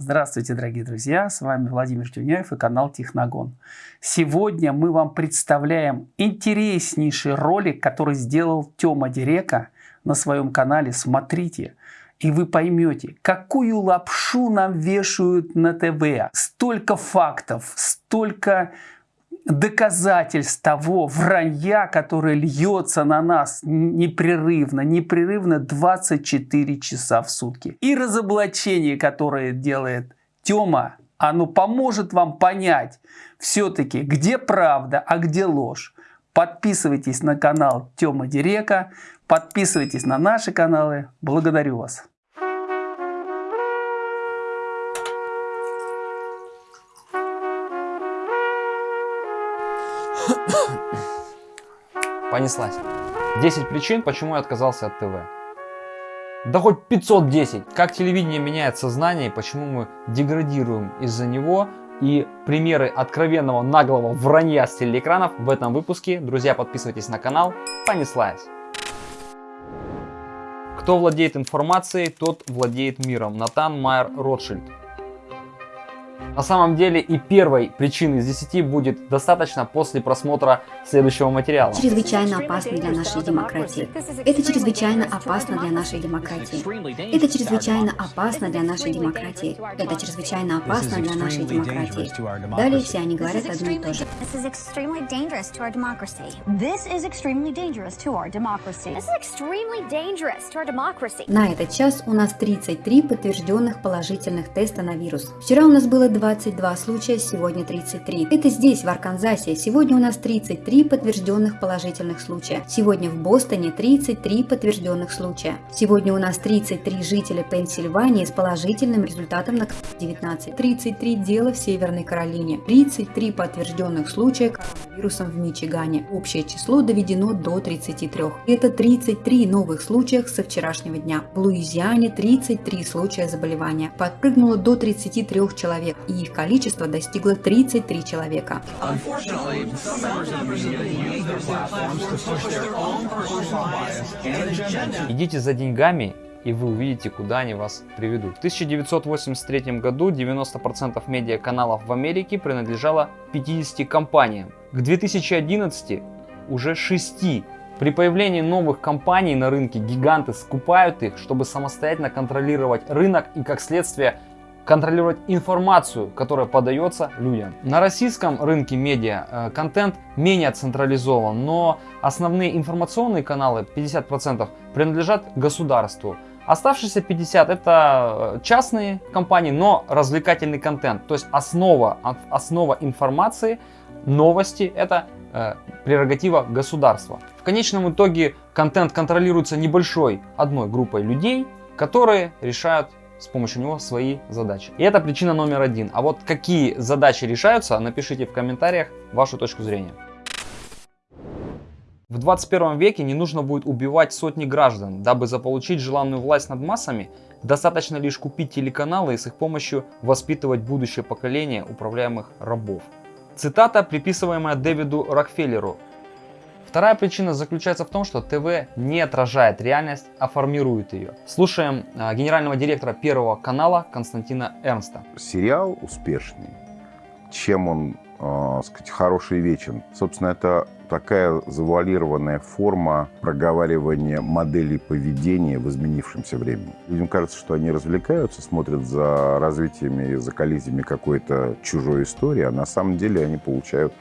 Здравствуйте, дорогие друзья! С вами Владимир Тюняев и канал Техногон. Сегодня мы вам представляем интереснейший ролик, который сделал Тёма Дирека на своем канале. Смотрите, и вы поймете, какую лапшу нам вешают на ТВ. Столько фактов, столько доказательств того вранья, которое льется на нас непрерывно, непрерывно 24 часа в сутки. И разоблачение, которое делает Тёма, оно поможет вам понять все-таки, где правда, а где ложь. Подписывайтесь на канал Тёма Дирека, подписывайтесь на наши каналы. Благодарю вас. Понеслась. 10 причин, почему я отказался от ТВ. Да хоть 510. Как телевидение меняет сознание, почему мы деградируем из-за него. И примеры откровенного наглого вранья с телеэкранов в этом выпуске. Друзья, подписывайтесь на канал. Понеслась. Кто владеет информацией, тот владеет миром. Натан Майер Ротшильд. На самом деле и первой причины из 10 будет достаточно после просмотра следующего материала. Чрезвычайно опасно для нашей демократии. Это чрезвычайно опасно для нашей демократии. Это чрезвычайно опасно для нашей демократии. Это чрезвычайно опасно для нашей демократии. Далее все они говорят одно и то же. На этот час у нас 33 подтвержденных положительных теста на вирус. Вчера у нас было 22 случая, сегодня 33. Это здесь, в Арканзасе. Сегодня у нас 33 подтвержденных положительных случая. Сегодня в Бостоне 33 подтвержденных случая. Сегодня у нас 33 жителя Пенсильвании с положительным результатом на 19. 33 дела в Северной Каролине. 33 подтвержденных случая коронавирусом в Мичигане. Общее число доведено до 33. Это 33 новых случаев со вчерашнего дня. В Луизиане 33 случая заболевания. Подпрыгнуло до 33 человек и их количество достигло 33 человека. Идите за деньгами и вы увидите, куда они вас приведут. В 1983 году 90% медиаканалов в Америке принадлежало 50 компаниям. К 2011 уже 6 при появлении новых компаний на рынке гиганты скупают их, чтобы самостоятельно контролировать рынок и как следствие контролировать информацию, которая подается людям. На российском рынке медиа э, контент менее централизован, но основные информационные каналы, 50%, принадлежат государству. Оставшиеся 50 это э, частные компании, но развлекательный контент. То есть основа, основа информации, новости это э, прерогатива государства. В конечном итоге контент контролируется небольшой одной группой людей, которые решают с помощью него свои задачи. И это причина номер один. А вот какие задачи решаются, напишите в комментариях вашу точку зрения. В 21 веке не нужно будет убивать сотни граждан, дабы заполучить желанную власть над массами, достаточно лишь купить телеканалы и с их помощью воспитывать будущее поколение управляемых рабов. Цитата, приписываемая Дэвиду Рокфеллеру, Вторая причина заключается в том, что ТВ не отражает реальность, а формирует ее. Слушаем генерального директора Первого канала Константина Эрнста. Сериал успешный, чем он, э, сказать, хороший и вечен. Собственно, это такая завуалированная форма проговаривания моделей поведения в изменившемся времени. Людям кажется, что они развлекаются, смотрят за развитиями и за коллизиями какой-то чужой истории, а на самом деле они получают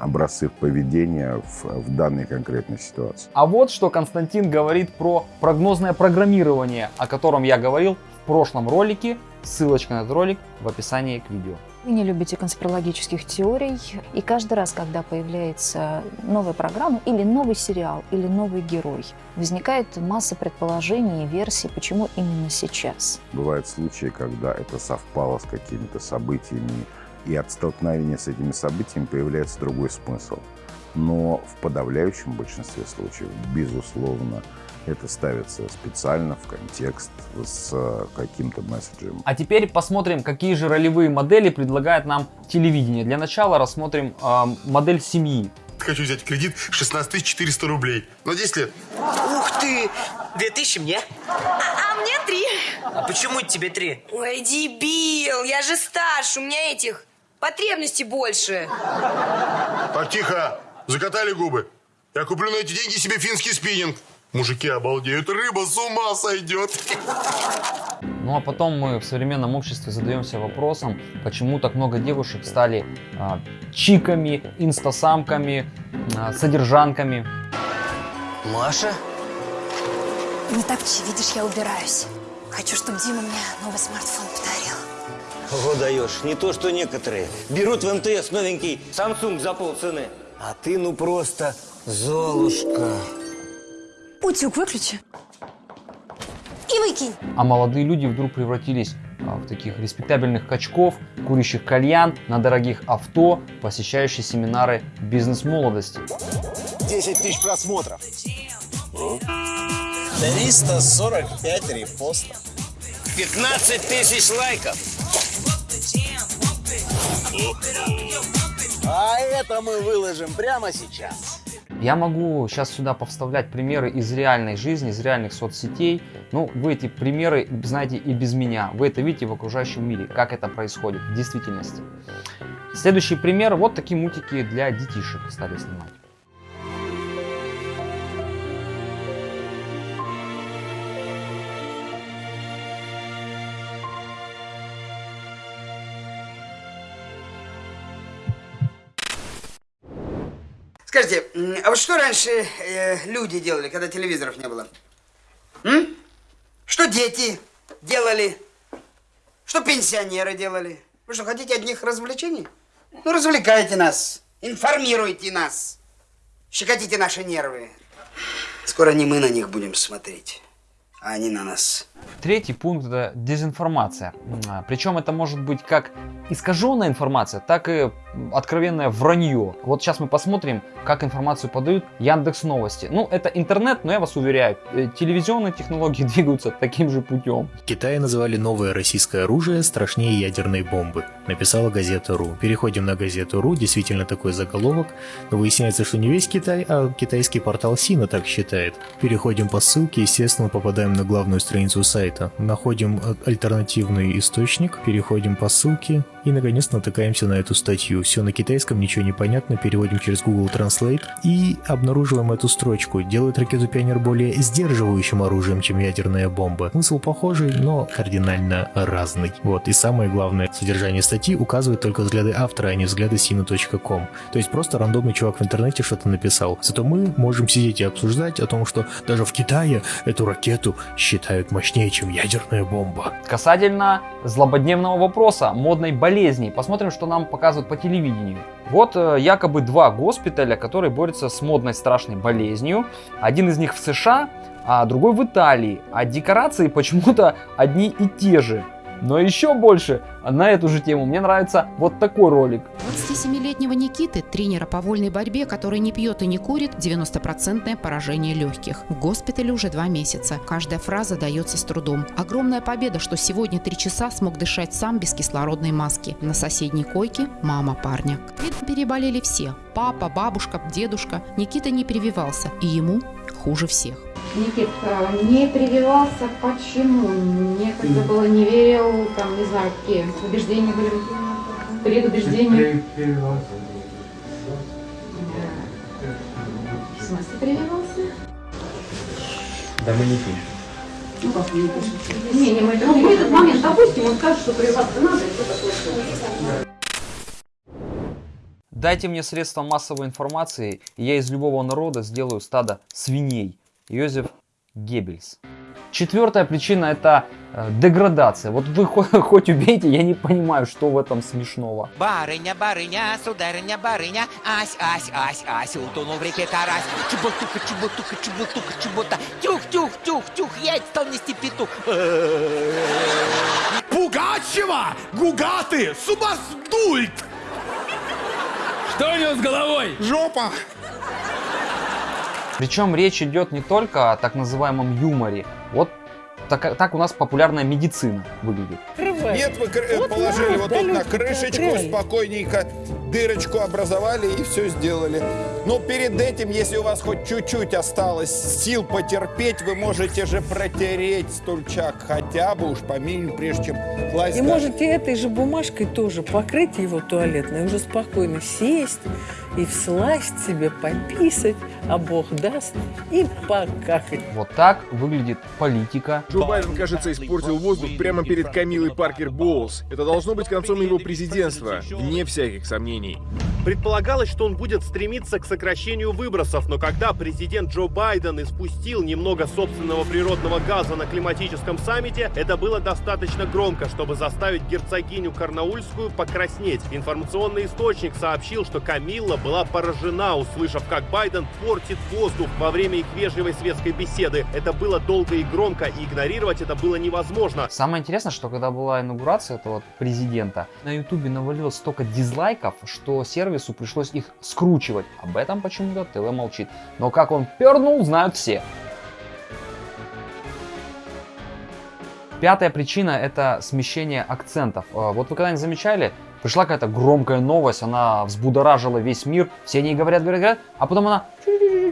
образцы поведения в, в данной конкретной ситуации. А вот что Константин говорит про прогнозное программирование, о котором я говорил в прошлом ролике. Ссылочка на этот ролик в описании к видео. Вы не любите конспирологических теорий, и каждый раз, когда появляется новая программа или новый сериал, или новый герой, возникает масса предположений и версий, почему именно сейчас. Бывают случаи, когда это совпало с какими-то событиями, и от столкновения с этими событиями появляется другой смысл. Но в подавляющем большинстве случаев, безусловно, это ставится специально в контекст с каким-то месседжем. А теперь посмотрим, какие же ролевые модели предлагает нам телевидение. Для начала рассмотрим э, модель семьи. Хочу взять кредит 16 400 рублей. На 10 лет. Ух ты! 2000 мне. А, а мне три. А почему тебе три? Ой, дебил, я же старше, у меня этих потребностей больше. Так, тихо. Закатали губы. Я куплю на эти деньги себе финский спиннинг. Мужики обалдеют, рыба с ума сойдет. Ну а потом мы в современном обществе задаемся вопросом, почему так много девушек стали а, чиками, инстасамками, а, содержанками. Маша? Не так, видишь, я убираюсь. Хочу, чтобы Дима мне новый смартфон подарил. Ого, даешь. Не то, что некоторые. Берут в МТС новенький Samsung за полцены. А ты ну просто Золушка. Утюг выключи. И выкинь. А молодые люди вдруг превратились а, в таких респектабельных качков, курящих кальян, на дорогих авто, посещающих семинары бизнес-молодости. 10 тысяч просмотров. 345 репостов. 15 тысяч лайков. А это мы выложим прямо сейчас. Я могу сейчас сюда повставлять примеры из реальной жизни, из реальных соцсетей. Ну, вы эти примеры знаете и без меня. Вы это видите в окружающем мире, как это происходит в действительности. Следующий пример. Вот такие мультики для детишек стали снимать. Скажите, а вот что раньше э, люди делали, когда телевизоров не было? М? Что дети делали? Что пенсионеры делали? Вы что, хотите одних развлечений? Ну, развлекайте нас, информируйте нас, щекотите наши нервы. Скоро не мы на них будем смотреть, а они на нас. Третий пункт это дезинформация. А, Причем это может быть как искаженная информация, так и откровенное вранье. Вот сейчас мы посмотрим, как информацию подают Яндекс Новости. Ну, это интернет, но я вас уверяю, э, телевизионные технологии двигаются таким же путем. В Китае называли новое российское оружие страшнее ядерной бомбы, написала газета РУ. Переходим на газету РУ, действительно такой заголовок, но выясняется, что не весь Китай, а китайский портал Сина так считает. Переходим по ссылке, естественно, попадаем на главную страницу сайта, находим альтернативный источник, переходим по ссылке и наконец натыкаемся на эту статью. Все на китайском, ничего не понятно, переводим через Google Translate и обнаруживаем эту строчку. Делает ракету Пионер более сдерживающим оружием, чем ядерная бомба. Смысл похожий, но кардинально разный. Вот, и самое главное, содержание статьи указывает только взгляды автора, а не взгляды sina.com. То есть просто рандомный чувак в интернете что-то написал. Зато мы можем сидеть и обсуждать о том, что даже в Китае эту ракету считают мощнее, чем ядерная бомба. Касательно злободневного вопроса, модной болезни, посмотрим, что нам показывают по телевидению. Вот э, якобы два госпиталя, которые борются с модной страшной болезнью. Один из них в США, а другой в Италии. А декорации почему-то одни и те же. Но еще больше на эту же тему мне нравится вот такой ролик. 27-летнего Никиты, тренера по вольной борьбе, который не пьет и не курит, 90% поражение легких. В госпитале уже два месяца. Каждая фраза дается с трудом. Огромная победа, что сегодня три часа смог дышать сам без кислородной маски. На соседней койке мама парня. Видно, переболели все. Папа, бабушка, дедушка. Никита не прививался, и ему хуже всех. Никит, не прививался почему? Некогда было, не верил, там, не знаю, какие убеждения были. Предубеждения. В смысле прививался? Да мы не пишем. Ну как не пишете? Не, не, мы это в этот момент, допустим, он скажет, что прививаться надо, и все такое. Дайте мне средства массовой информации, и я из любого народа сделаю стадо свиней. Йозеф Геббельс. Четвертая причина это э, деградация. Вот вы хоть, хоть убейте, я не понимаю, что в этом смешного. Барыня, барыня, сударыня, барыня, ась, ась, ась, ась, утонул в реке карась. Чеботуха, чеботуха, чеботуха, чебота. Тюх, тюх, тюх, тюх, я стал нести петух. Пугачева! Гугаты! Субасдульт! Что у него с головой? Жопа! Причем речь идет не только о так называемом юморе. Вот так, так у нас популярная медицина выглядит. Нет, вы кр- Вот положили надо, вот тут на крышечку, край. спокойненько дырочку образовали и все сделали. Но перед этим, если у вас хоть чуть-чуть осталось сил потерпеть, вы можете же протереть стульчак хотя бы уж по минимуму, прежде чем класть. И даже- можете этой же бумажкой тоже покрыть его туалетной, уже спокойно сесть и всласть себе пописать, а Бог даст, и покакать. Вот так выглядит политика. Джо Байден, кажется, испортил воздух прямо перед Камилой Паркер Боулс. Это должно быть концом его президентства, вне всяких сомнений. Предполагалось, что он будет стремиться к сокращению выбросов, но когда президент Джо Байден испустил немного собственного природного газа на климатическом саммите, это было достаточно громко, чтобы заставить герцогиню Карнаульскую покраснеть. Информационный источник сообщил, что Камилла была поражена, услышав, как Байден портит воздух во время их вежливой светской беседы. Это было долго и громко, и игнорировать это было невозможно. Самое интересное, что когда была инаугурация этого президента, на ютубе навалилось столько дизлайков, что сервису пришлось их скручивать. Об этом почему-то ТВ молчит. Но как он пернул, знают все. Пятая причина это смещение акцентов. А, Вот вы когда-нибудь замечали, пришла какая-то громкая новость, она взбудоражила весь мир, все они говорят, говорят, говорят, а потом она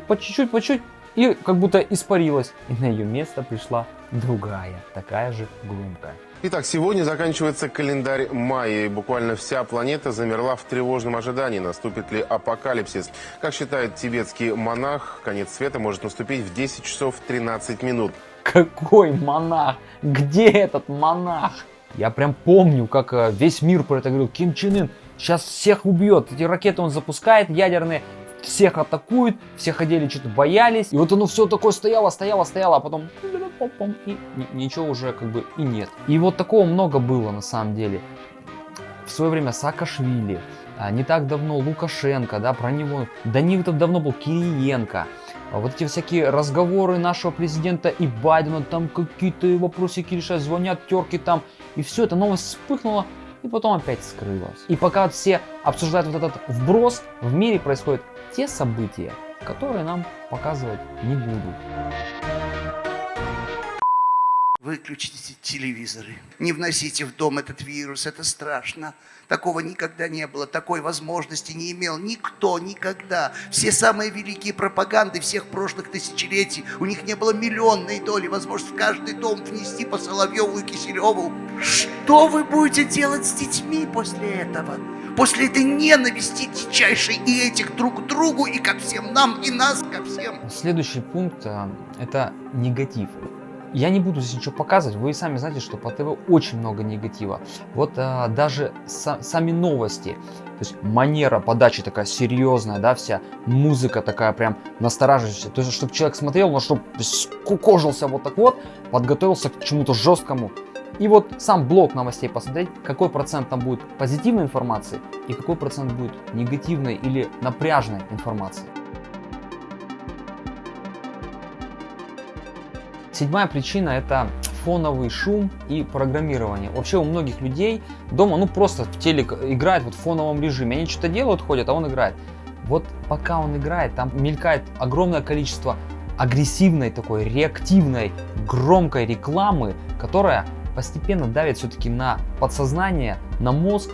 по чуть-чуть, по чуть-чуть, и как будто испарилась. И на ее место пришла другая, такая же громкая. Итак, сегодня заканчивается календарь мая, и буквально вся планета замерла в тревожном ожидании, наступит ли апокалипсис. Как считает тибетский монах, конец света может наступить в 10 часов 13 минут. Какой монах? Где этот монах? Я прям помню, как э, весь мир про это говорил. Ким Чен Ын сейчас всех убьет. Эти ракеты он запускает ядерные, всех атакует, все ходили, что-то боялись. И вот оно все такое стояло, стояло, стояло, а потом и ни- ничего уже как бы и нет. И вот такого много было на самом деле. В свое время Саакашвили, а, не так давно Лукашенко, да, про него, да не так давно был Кириенко. А Вот эти всякие разговоры нашего президента и Байдена, там какие-то вопросики решать, звонят терки там, и все, эта новость вспыхнула, и потом опять скрылась. И пока все обсуждают вот этот вброс, в мире происходят те события, которые нам показывать не будут. Выключите телевизоры. Не вносите в дом этот вирус, это страшно. Такого никогда не было, такой возможности не имел никто никогда. Все самые великие пропаганды всех прошлых тысячелетий, у них не было миллионной доли возможности в каждый дом внести по Соловьеву и Киселеву. Что вы будете делать с детьми после этого? После этой ненависти дичайшей и этих друг к другу, и ко всем нам, и нас ко всем. Следующий пункт а, это негатив. Я не буду здесь ничего показывать, вы сами знаете, что по ТВ очень много негатива. Вот а, даже са- сами новости, то есть манера подачи такая серьезная, да, вся музыка такая прям настораживающая. То есть, чтобы человек смотрел, но чтобы скукожился вот так вот, подготовился к чему-то жесткому. И вот сам блок новостей посмотреть, какой процент там будет позитивной информации и какой процент будет негативной или напряжной информации. Седьмая причина это фоновый шум и программирование. Вообще у многих людей дома ну просто в телек играет вот в фоновом режиме. Они что-то делают, ходят, а он играет. Вот пока он играет, там мелькает огромное количество агрессивной такой, реактивной, громкой рекламы, которая постепенно давит все-таки на подсознание, на мозг.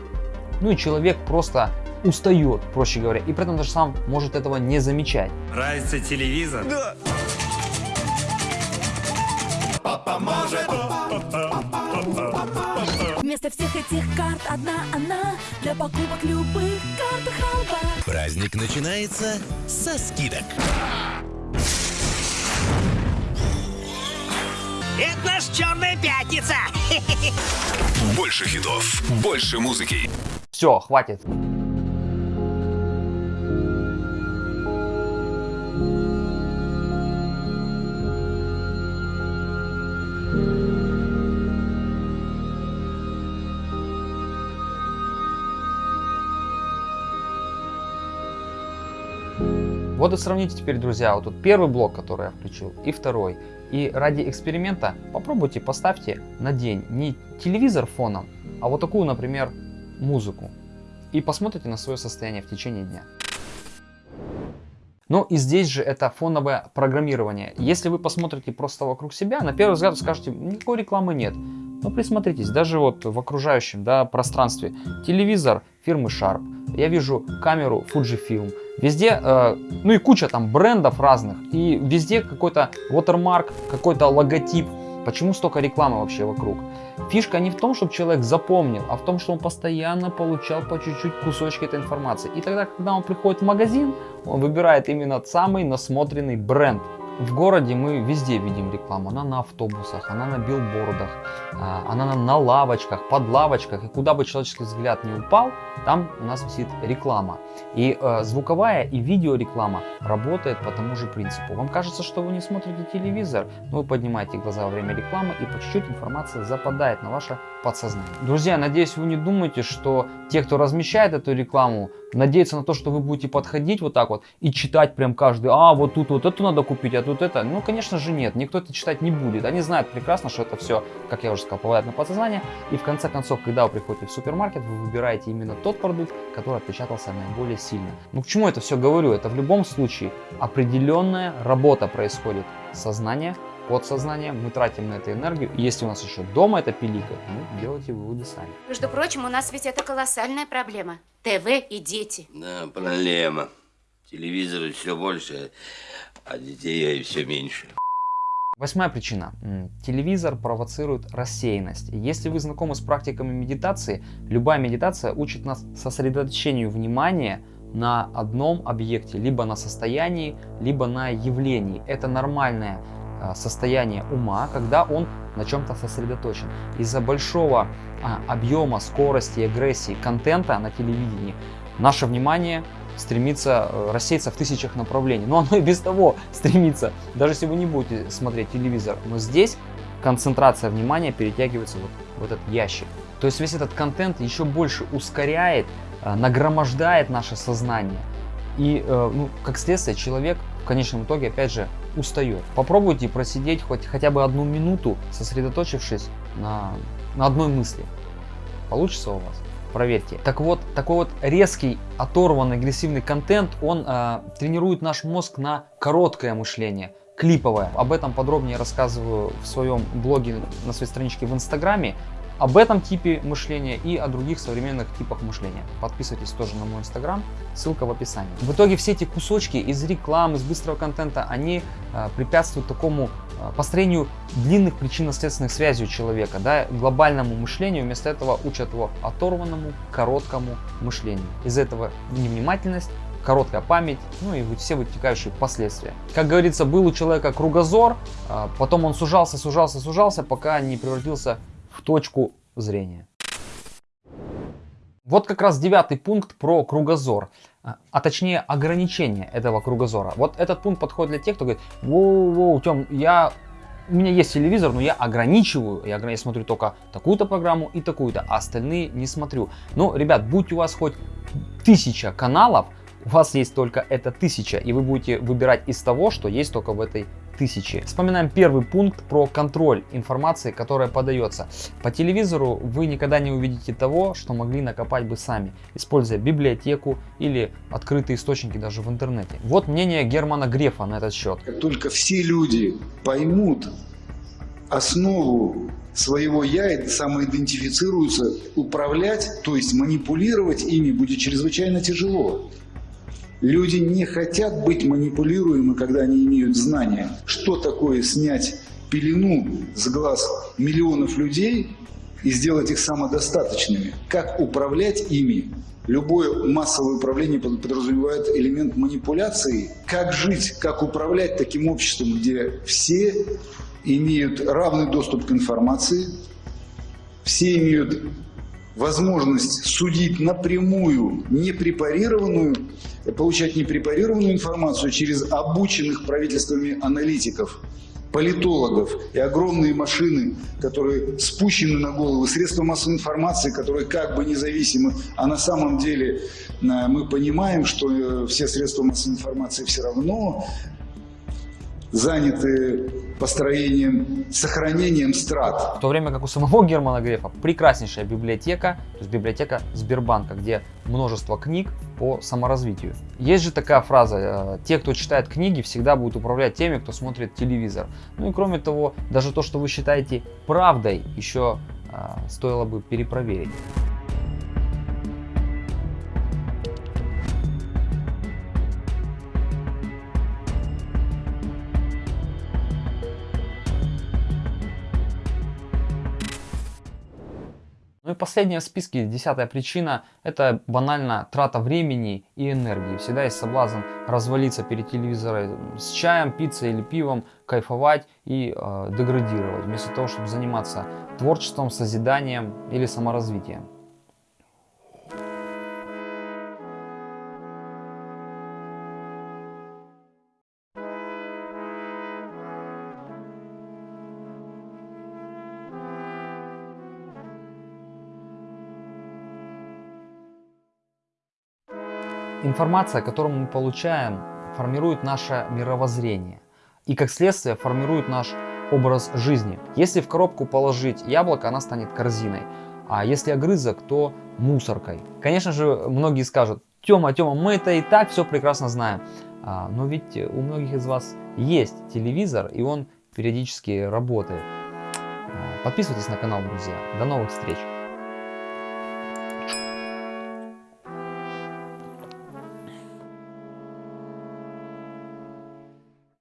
Ну и человек просто устает, проще говоря, и при этом даже сам может этого не замечать. Нравится телевизор? Да. Папа может. Вместо всех этих карт одна она Для покупок любых карт халва Праздник начинается со скидок. Это наш Черная Пятница! Больше хитов, больше музыки. Все, хватит. Вот и сравните теперь, друзья, вот тут первый блок, который я включил, и второй. И ради эксперимента попробуйте, поставьте на день не телевизор фоном, а вот такую, например, музыку. И посмотрите на свое состояние в течение дня. Ну и здесь же это фоновое программирование. Если вы посмотрите просто вокруг себя, на первый взгляд скажете, никакой рекламы нет. Но присмотритесь, даже вот в окружающем да, пространстве. Телевизор фирмы Sharp, я вижу камеру Fujifilm, везде, э, ну и куча там брендов разных, и везде какой-то watermark, какой-то логотип. Почему столько рекламы вообще вокруг? Фишка не в том, чтобы человек запомнил, а в том, что он постоянно получал по чуть-чуть кусочки этой информации. И тогда, когда он приходит в магазин, он выбирает именно самый насмотренный бренд. В городе мы везде видим рекламу. Она на автобусах, она на билбордах, а, она на лавочках, под лавочках. И куда бы человеческий взгляд не упал, там у нас висит реклама. И э, звуковая и видеореклама работает по тому же принципу. Вам кажется, что вы не смотрите телевизор, но вы поднимаете глаза во время рекламы и по чуть-чуть информация западает на ваше подсознание. Друзья, надеюсь, вы не думаете, что те, кто размещает эту рекламу, надеются на то, что вы будете подходить вот так вот и читать прям каждый, а вот тут вот это надо купить, а тут это. Ну, конечно же нет, никто это читать не будет. Они знают прекрасно, что это все, как я уже сказал, попадает на подсознание. И в конце концов, когда вы приходите в супермаркет, вы выбираете именно тот продукт, который отпечатался наиболее сильно. Ну, к чему это все говорю? Это в любом случае определенная работа происходит. Сознание, подсознание, мы тратим на это энергию. И если у нас еще дома это пиликает, ну, делайте выводы сами. Между прочим, у нас ведь это колоссальная проблема. ТВ и дети. Да, проблема. Телевизоры все больше, а детей все меньше. Восьмая причина. Телевизор провоцирует рассеянность. Если вы знакомы с практиками медитации, любая медитация учит нас сосредоточению внимания на одном объекте, либо на состоянии, либо на явлении. Это нормальное а, состояние ума, когда он на чем-то сосредоточен. Из-за большого а, объема, скорости, агрессии, контента на телевидении наше внимание стремится э, рассеяться в тысячах направлений. Но оно и без того стремится, даже если вы не будете смотреть телевизор. Но здесь концентрация внимания перетягивается вот в этот ящик. То есть весь этот контент еще больше ускоряет, э, нагромождает наше сознание. И, э, ну, как следствие, человек в конечном итоге, опять же, устает. Попробуйте просидеть хоть хотя бы одну минуту, сосредоточившись на, на одной мысли. Получится у вас? Проверьте. Так вот, такой вот резкий, оторванный, агрессивный контент, он э, тренирует наш мозг на короткое мышление, клиповое. Об этом подробнее рассказываю в своем блоге на своей страничке в Инстаграме об этом типе мышления и о других современных типах мышления. Подписывайтесь тоже на мой инстаграм, ссылка в описании. В итоге все эти кусочки из рекламы, из быстрого контента, они э, препятствуют такому э, построению длинных причинно-следственных связей у человека, да, глобальному мышлению, вместо этого учат его оторванному, короткому мышлению. Из этого невнимательность, короткая память, ну и все вытекающие последствия. Как говорится, был у человека кругозор, а, потом он сужался, сужался, сужался, пока не превратился в точку зрения. Вот как раз девятый пункт про кругозор, а, а точнее ограничение этого кругозора. Вот этот пункт подходит для тех, кто говорит, воу-воу, Тем, я у меня есть телевизор, но я ограничиваю, я, я смотрю только такую-то программу и такую-то, а остальные не смотрю. Ну, ребят, будь у вас хоть тысяча каналов, у вас есть только эта тысяча, и вы будете выбирать из того, что есть только в этой тысячи. Вспоминаем первый пункт про контроль информации, которая подается. По телевизору вы никогда не увидите того, что могли накопать бы сами, используя библиотеку или открытые источники даже в интернете. Вот мнение Германа Грефа на этот счет. Как только все люди поймут основу своего я и самоидентифицируются, управлять, то есть манипулировать ими будет чрезвычайно тяжело. Люди не хотят быть манипулируемы, когда они имеют знания. Что такое снять пелену с глаз миллионов людей и сделать их самодостаточными? Как управлять ими? Любое массовое управление подразумевает элемент манипуляции. Как жить, как управлять таким обществом, где все имеют равный доступ к информации, все имеют возможность судить напрямую непрепарированную, получать непрепарированную информацию через обученных правительствами аналитиков, политологов и огромные машины, которые спущены на голову, средства массовой информации, которые как бы независимы, а на самом деле э, мы понимаем, что э, все средства массовой информации все равно заняты построением, сохранением страт. В то время как у самого Германа Грефа прекраснейшая библиотека, то есть библиотека Сбербанка, где множество книг по саморазвитию. Есть же такая фраза, э, те, кто читает книги, всегда будут управлять теми, кто смотрит телевизор. Ну и кроме того, даже то, что вы считаете правдой, еще э, стоило бы перепроверить. И последняя в списке, десятая причина, это банально трата времени и энергии. Всегда есть соблазн развалиться перед телевизором с чаем, пиццей или пивом, кайфовать и э, деградировать, вместо того, чтобы заниматься творчеством, созиданием или саморазвитием. Информация, которую мы получаем, формирует наше мировоззрение и как следствие формирует наш образ жизни. Если в коробку положить яблоко, она станет корзиной, а если огрызок, то мусоркой. Конечно же, многие скажут, Тёма, Тёма, мы это и так все прекрасно знаем. А, но ведь у многих из вас есть телевизор, и он периодически работает. А, подписывайтесь на канал, друзья. До новых встреч!